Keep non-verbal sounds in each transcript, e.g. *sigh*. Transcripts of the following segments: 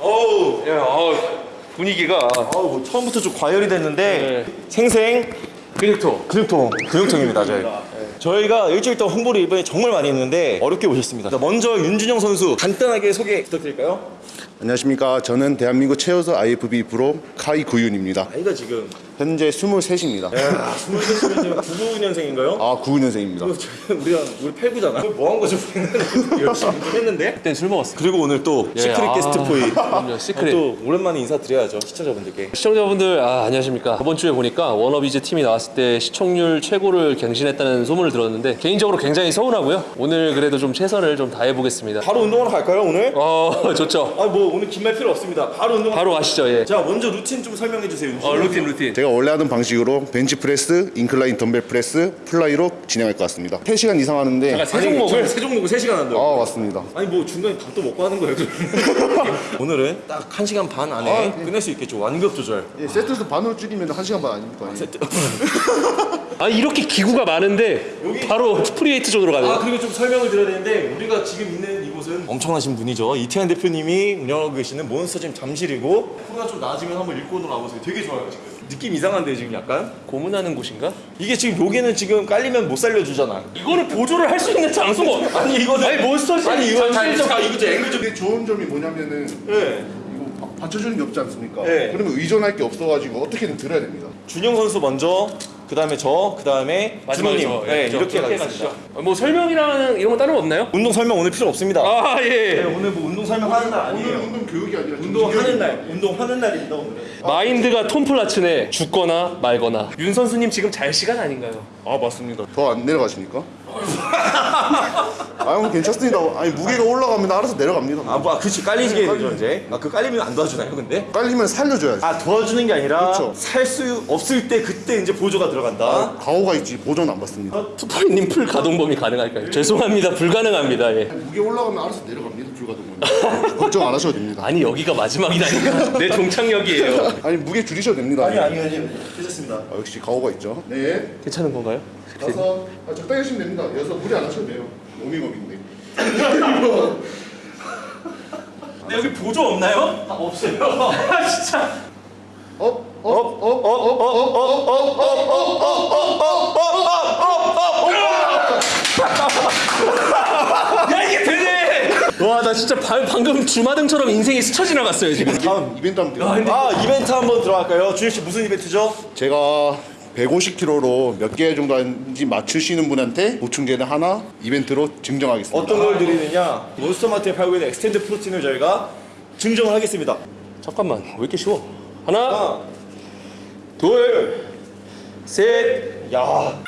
어우, 야, 어, 분위기가 어우, 뭐 처음부터 좀 과열이 됐는데 생생 근육통. 근육통, 근육통입니다 저희. 저희가 일주일 동안 홍보를 이번에 정말 많이 했는데 어렵게 오셨습니다. 자, 먼저 윤준영 선수 간단하게 소개 부탁드릴까요? 안녕하십니까. 저는 대한민국 최우수 IFB 프로 카이 구윤입니다. 나이가 지금 현재 23입니다. 야, 23이면 99년생인가요? 아, 99년생입니다. 우리가 우리 89잖아. 뭐 한 거죠? *laughs* 열심히 했는데. 그땐 술 먹었어. 그리고 오늘 또 예, 시크릿 아, 게스트 포이. 그럼요, 시크릿. 또 오랜만에 인사드려야죠 시청자분들께. 시청자분들 아, 안녕하십니까 저번 주에 보니까 워너비즈 팀이 나왔을 때 시청률 최고를 갱신했다는 소문을 들었는데 개인적으로 굉장히 서운하고요 오늘 그래도 좀 최선을 좀 다해보겠습니다 바로 운동하러 갈까요 오늘? 어 *laughs* 좋죠 아 뭐 오늘 긴 말 필요 없습니다. 바로 운동. 바로 가시죠 예. 자 먼저 루틴 좀 설명해 주세요. 윤준영 어 루틴. 루틴 제가 원래 하던 방식으로 벤치 프레스, incline dumbbell press, fly로 진행할 것 같습니다. 3시간 이상 하는데 잠깐 세 종목을 세 종목을 3시간 한다고. 아, 맞습니다. 아니 뭐 중간에 밥도 먹고 하는 거예요? *laughs* 오늘은 딱 1시간 반 안에 끝낼 수 있겠죠 완급 조절 예, 세트에서 반으로 줄이면 1시간 반 아닙니까? *laughs* 아 이렇게 기구가 많은데 바로 free weight zone으로 아 가네요 그리고 좀 설명을 드려야 되는데 우리가 지금 있는 이곳은 엄청나신 분이죠 이태현 대표님이 운영하고 계시는 몬스터짐 잠실이고 코로나 좀 나아지면 한번 일본으로 와보세요 되게 좋아요 지금 느낌 이상한데 지금 약간 고문하는 곳인가? 이게 지금 여기는 지금 깔리면 못 살려주잖아 이거는 보조를 할 수 있는 장소가 아니 이거는 아니 몬스터짐 아니 이거 자 이거 좀 앵글 좀 이게 좋은 점이 뭐냐면은 예. 이거 바- 받쳐주는 게 없지 않습니까? 네. 그러면 의존할 게 없어가지고 어떻게든 들어야 됩니다. 준영 선수 먼저 그 다음에 저, 그 다음에 준호님 저, 네, 예, 저, 이렇게 가겠습니다 가시죠 어, 뭐 설명이랑 이런 건 따로 없나요? 운동 설명 오늘 필요 없습니다 아 네, 예. 오늘 뭐 운동 설명하는 날 오늘 아니에요 운동 교육이 아니라 운동하는 날 운동하는 날입니다 오늘은 마인드가 톰 플라츠네 죽거나 말거나 윤 선수님 지금 잘 시간 아닌가요? 아 맞습니다. 더 안 내려가십니까? *laughs* 아 형 괜찮습니다. 아니 무게가 올라가면 알아서 내려갑니다. 아, 뭐, 아, 그치, 깔리게 네, 되죠, 이제. 아, 그 깔리면 안 도와주나요, 근데? 깔리면 살려줘야지. 아, 도와주는 게 아니라, 그쵸. 살수 없을 때, 그때 이제 보조가 들어간다. 가오가 있지 보조는 안 받습니다. 투파이님 full 가동 범위 가능할까요? 죄송합니다 불가능합니다 예. 무게 올라가면 알아서 내려갑니다 full 가동은. 걱정 안 하셔도 됩니다. 아니 여기가 마지막이라니까 내 종착역이에요 아니 무게 줄이셔도 됩니다. 아니, 아니, 아니. 괜찮습니다. 아, 역시 가오가 있죠. 네. 괜찮은 건가요? 다섯. 아, 적당히 하시면 됩니다. 여섯 무리 안 하셔도 돼요. 워밍업인데 근데 여기 보조 없나요? 아, 없어요. 아 진짜. 야 이게 되네. 와 나 진짜 바, 방금 주마등처럼 인생이 스쳐 지나갔어요 지금. 다음 이벤트 한번 아 이벤트 한번 들어갈까요? 준혁 씨 무슨 이벤트죠? 제가 150kg로 몇 개 정도 하는지 맞추시는 분한테 보충제를 하나 이벤트로 증정하겠습니다. 어떤 걸 드리느냐? 몬스터마트에 팔고 있는 엑스텐드 프로틴을 저희가 증정을 하겠습니다. 잠깐만 왜 이렇게 쉬워? 하나 하나, 둘, 셋, 야.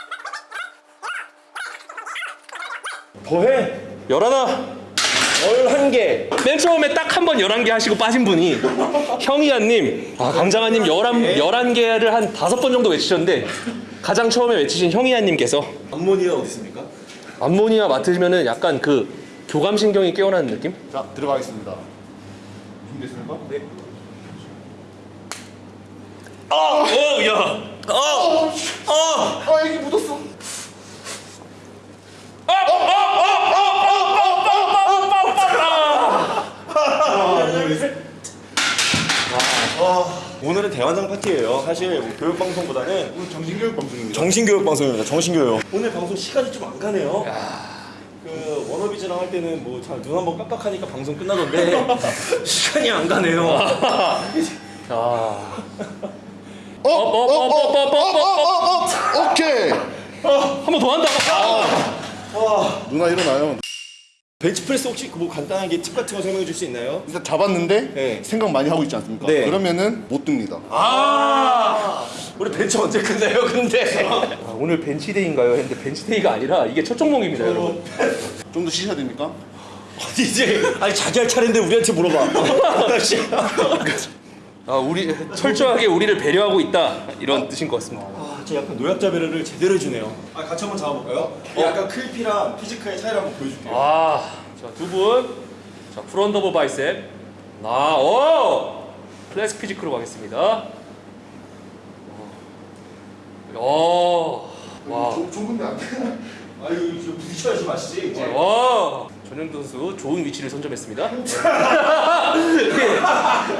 더해. 열하나 열한 개. 맨 처음에 딱 한번 11개 하시고 빠진 분이 형이야님 아 강장아님 11, 11개를 한 다섯 번 정도 외치셨는데 가장 처음에 외치신 형이야님께서 암모니아 어디 있습니까? 암모니아 맡으시면은 약간 그 교감신경이 깨어나는 느낌? 자, 들어가겠습니다. 준비됐습니까? 네. 어, 야. 아, 이게 묻었어. 오늘은 대환장 파티예요. 사실 뭐 교육 방송보다는 오늘 정신교육 방송입니다. 정신교육 방송입니다. 정신교육. 오늘 방송 시간이 좀 안 가네요. 그 워너비즈랑 할 때는 뭐눈 한번 깜빡하니까 방송 끝나던데 *laughs* 시간이 안 가네요. 아. up, up, up, up, up, up, up, up. 오케이. 한 번 더 한다. 누나 일어나요. 벤치프레스 혹시 뭐 간단하게 팁 같은 거 설명해 줄 수 있나요? 일단 잡았는데 네. 생각 많이 하고 있지 않습니까? 네. 그러면은 못 듭니다. 아, 우리 벤치 언제 끝나요? 근데 아, 오늘 bench day인가요? 했는데 bench day가 아니라 이게 첫 종목입니다, 여러분. 좀 더 쉬셔야 됩니까? 이제 아니 자기 할 차례인데 우리한테 물어봐. *laughs* 아, 우리 철저하게 우리를 배려하고 있다 이런 뜻인 것 같습니다. 아, 저 약간 노약자 배려를 제대로 해주네요. 아, 같이 한번 잡아볼까요? 약간 클피랑 physical의 차이를 한번 보여줄게요. 아, 자, 두 분. 자, front double bicep. 아, 오! classic physique로 가겠습니다. 오. 와. 좁은 데 안 돼. 아유, 좀 부딪혀야지. 이제. 와. 전현도 선수 좋은 위치를 선점했습니다. *laughs* 네.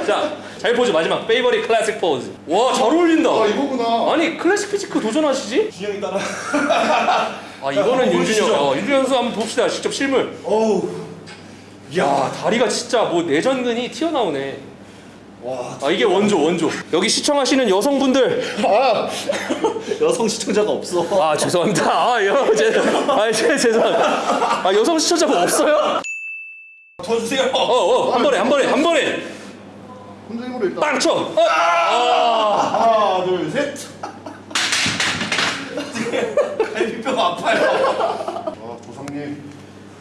자, 잘 포즈 마지막 favorite classic pose. 와, 잘 어울린다. 아 이거구나. 아니 classic physique 도전하시지? 준영이 따라. *laughs* 아 이거는 윤준영. 어, 윤준영 선수 한번 봅시다. 직접 실물. 어우. 야 다리가 진짜 뭐 내전근이 튀어나오네. 와. 아 이게 원조 원조. 여기 시청하시는 여성분들. 아 *laughs* 여성 시청자가 없어. 아 죄송합니다. 아 여, 제, 아 제, 죄송합니다. 아 여성 시청자가 없어요? 도와주세요. 어어 한 번에 한 번에 한 번에 혼자 힘으로 일단. 빵 쳐. 어. 아. 하나, 둘, 셋. *laughs* 갈비뼈가 아파요. 아 조상님.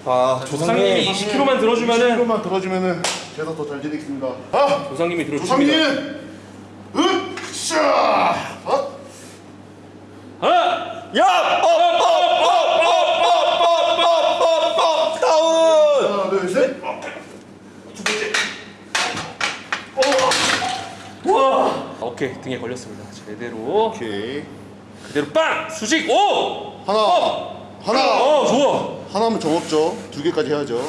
아 조상님이 20kg만 들어주면은 20kg만 들어주면은 제가 더 잘 지내겠습니다 아! 조상님이 들어주십니다 조상님! 으쌰! 어? 하나! 야! 어! 오케이 등에 걸렸습니다 제대로 오케이 그대로 빵! 수직! 오! 하나 어! 하나 어 좋아 하나면 정없죠. 두 개까지 해야죠.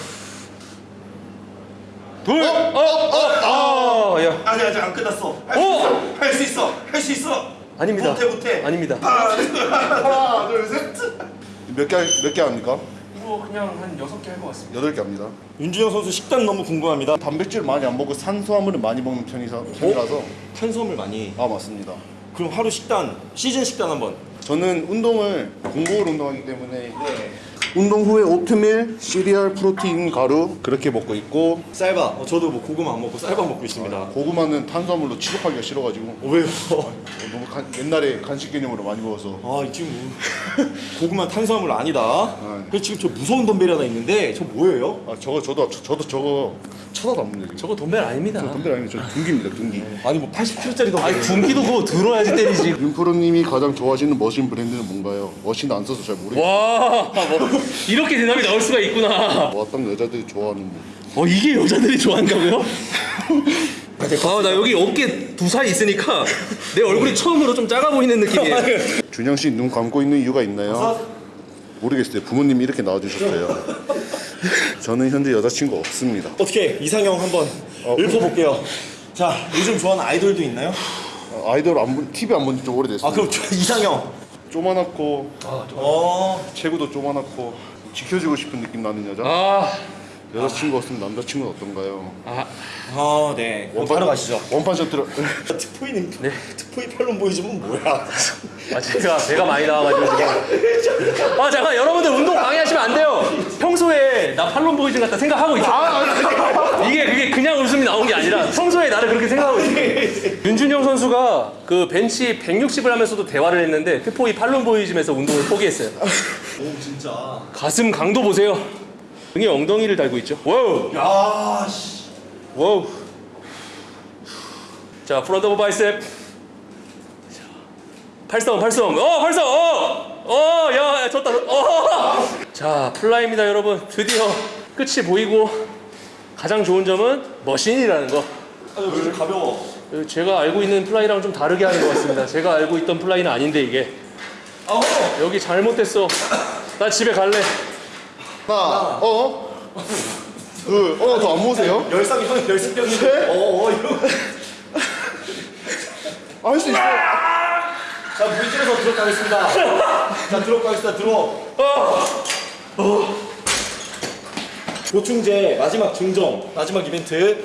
둘. 어. 어. 아 야. 아니, 아직 안 끝났어. 오. 할수 있어. 할 수 있어. 아닙니다. 못해, 못해. 아닙니다. 하나 둘 셋. 몇 개 몇 개 합니까? 이거 그냥 한 여섯 개 할 것 같습니다. 여덟 개 합니다. 윤준영 선수 식단 너무 궁금합니다. 단백질 많이 안 먹고 산수화물을 많이 먹는 편이사, 편이라서 탄수화물 많이. 아 맞습니다. 그럼 하루 식단, 시즌 식단 한번. 저는 운동을 공복으로 운동하기 때문에 운동 후에 오트밀, 시리얼, 프로틴, 가루 그렇게 먹고 있고 쌀밥. 어, 저도 뭐 고구마 안 먹고 쌀밥 먹고 있습니다. 고구마는 탄수화물로 취급하기가 싫어가지고 어, 왜요? 너무 간- 옛날에 간식 개념으로 많이 먹어서 아, 이 친구. *laughs* 고구마 탄수화물 아니다. 그래서 지금 저 무서운 덤벨이 하나 있는데 저 뭐예요? 아 저거 저도 저, 저도 저거 쳐다도 안 보는데 지금 저거 덤벨 아닙니다. 덤벨 아니면 저 둔기입니다 둔기 아니 뭐 80kg짜리 덤벨. 아니 군기도 그거 들어야지 때리지. *laughs* 윤프로님이 가장 좋아하시는 머신 브랜드는 뭔가요? 머신 안 써서 잘 모르겠어요 와, *laughs* 뭐 *laughs* 이렇게 대답이 나올 수가 있구나. 뭐 어떤 여자들이 좋아하는 뭐 어 이게 여자들이 좋아한다고요? *laughs* 아나 여기 어깨 두살 있으니까 내 얼굴이 처음으로 좀 작아 보이는 느낌이에요. *laughs* 준영 씨 눈 감고 있는 이유가 있나요? 모르겠어요 부모님이 이렇게 낳아주셨어요 저는 현재 여자친구 없습니다 어떻게 이상형 한번 읊어볼게요. 자, 요즘 좋아하는 아이돌도 있나요? 어, 아이돌 안 본, TV 안 본지 좀 오래됐어요 아, 그럼 저 이상형. 쪼만하고 어, 체구도 쪼만하고 지켜주고 싶은 느낌 나는 여자? 아, 여자친구 없으면 남자친구는 어떤가요? 아, 아, 네. 그럼 바로 가시죠. 원판 셔틀 *laughs* 특포이님, 특포이 팔론 보이즘은 뭐야? *laughs* 아 제가 배가 많이 나와가지고 지금. 아 잠깐 여러분들 운동 방해하시면 안 돼요. 평소에 나 팔론 보이즈 같다 생각하고 있어. 이게 그게 그냥 웃음이 나온 게 아니라 평소에 나를 그렇게 생각하고 있어. *laughs* 윤준영 선수가 그 벤치 160을 하면서도 대화를 했는데 특포이 팔론 보이즘에서 운동을 포기했어요. 오, 진짜. 가슴 강도 보세요. 등에 엉덩이를 달고 있죠. wow, 야, 씨. wow. 자, front double bicep. 팔성, 팔성. 어, 팔성. 어, 어, 야, 야, 졌다. 어. 자, fly입니다, 여러분. 드디어 끝이 보이고 가장 좋은 점은 machine이라는 거. 아, 왜 이렇게 가벼워? 제가 알고 있는 fly랑 좀 다르게 하는 것 같습니다. 제가 알고 있던 fly는 아닌데 이게 아, 여기 잘못됐어. 나 집에 갈래. 하나 어? 둘 어 더 안 모으세요? 열상 형 열심병인데. 어, 어, 이거. 할수 있어 자, 물질에서 들어가겠습니다. 자, 들어가겠습니다. 들어. 보충제 마지막 증정, 마지막 이벤트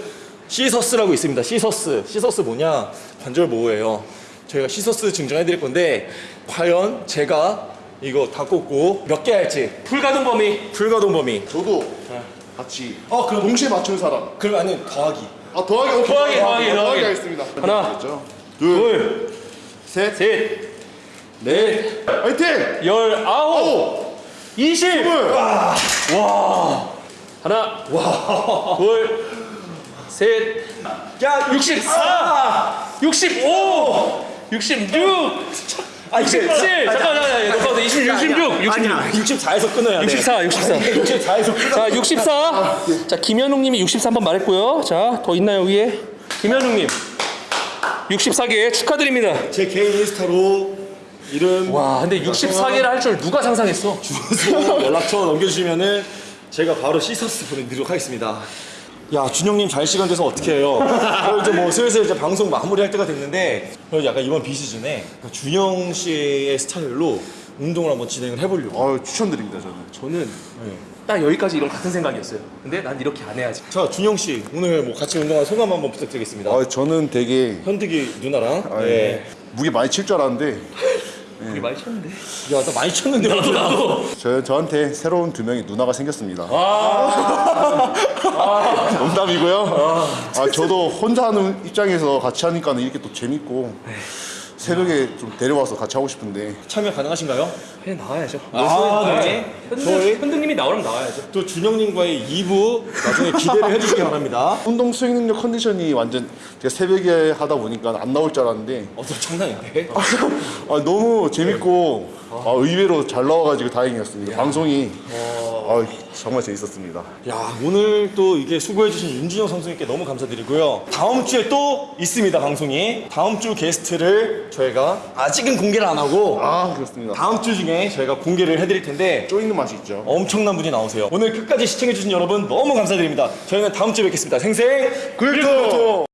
시서스라고 있습니다. 시서스. 시서스 뭐냐? 관절 보호예요. 저희가 시서스 증정해드릴 건데 과연 제가 이거 다 꽂고 몇 개 할지 불가동 범위. 불가동 범위. 저도 같이 어, 그럼 동시에 맞춘 사람 그럼 아니 더하기. 아 더하기 오케이. 더하기, 더하기, 어, 더하기. 하겠습니다 하나. 됐죠? 둘, 둘셋 셋, 넷, 화이팅! 열, 아홉, 오! 이십. 스물! 하나, 둘, 셋, 야, 64, 65, 66, 아, 67. 잠깐, 잠깐, 잠깐, 20, 66, 66. 아니야. 64에서 끊어야 돼. 64, 64. 64에서 끊어. 자, 64. 자, 김현웅님이 63번 말했고요. 자, 더 있나요 여기에? 김현웅님. 64개 축하드립니다. 제 개인 인스타로 이름, 와, 근데 64개를 할 줄 누가 상상했어? 주소, 연락처 넘겨주시면은 제가 바로 시서스 보내드리도록 하겠습니다. 야 준영님 잘 시간 돼서 어떻게 해요? 저 이제 뭐 슬슬 이제 방송 마무리할 때가 됐는데 약간 이번 비시즌에 준영 씨의 스타일로 운동을 한번 진행을 해보려고. 아 추천드립니다 저는. 저는 딱 여기까지 이런 같은 생각이었어요. 근데 난 이렇게 안 해야지. 자 준영 씨 오늘 뭐 같이 운동한 소감 한번 부탁드리겠습니다. 아 저는 되게 현득이 누나랑. 아, 네. 예. 무게 많이 칠 줄 알았는데 우리 많이 쳤는데. 야 나 많이 쳤는데. 나도 나도. 저 저한테 새로운 두 명의 누나가 생겼습니다. 아. 농담이고요. 아 저도 혼자 하는 입장에서 같이 하니까 이렇게 또 재밌고 새벽에 좀 데려와서 같이 하고 싶은데 참여 가능하신가요? 그냥 나와야죠. 아, 네. 저희- 현등, 현등 님이 나오면 나와야죠. 또 준영님과의 2부 나중에 기대를 해주시기 바랍니다. *laughs* 운동 수행 능력 컨디션이 완전 제가 새벽에 하다 보니까 안 나올 줄 알았는데 어서 장난인데? *laughs* 아, 너무 재밌고 아, 의외로 잘 나와가지고 다행이었습니다. 방송이 아, 정말 재밌었습니다. 야 오늘 또 이게 수고해주신 윤준영 선수님께 너무 감사드리고요. 다음 주에 또 있습니다 방송이. 다음 주 게스트를 저희가 아직은 공개를 안 하고 아 그렇습니다. 다음 주 중에 저희가 공개를 해드릴 텐데 쪼이는 맛이 있죠. 엄청난 분이 나오세요. 오늘 끝까지 시청해주신 여러분 너무 감사드립니다. 저희는 다음 주에 뵙겠습니다. 생생 굴토!